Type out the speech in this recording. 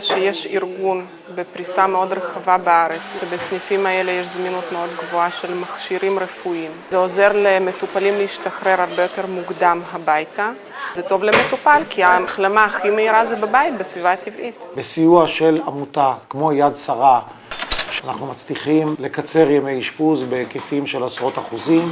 שיש ארגון בפריסה מאוד רחבה בארץ, ובסניפים האלה יש זמינות מאוד גבוהה של מכשירים רפואיים. זה עוזר למטופלים להשתחרר הרבה יותר מוקדם הביתה. זה טוב למטופל, כי ההחלמה הכי מהירה זה בבית, בסביבה הטבעית. בסיוע של עמותה כמו יד שרה, אנחנו מצליחים לקצר ימי אשפוז בהיקפים של עשרות אחוזים.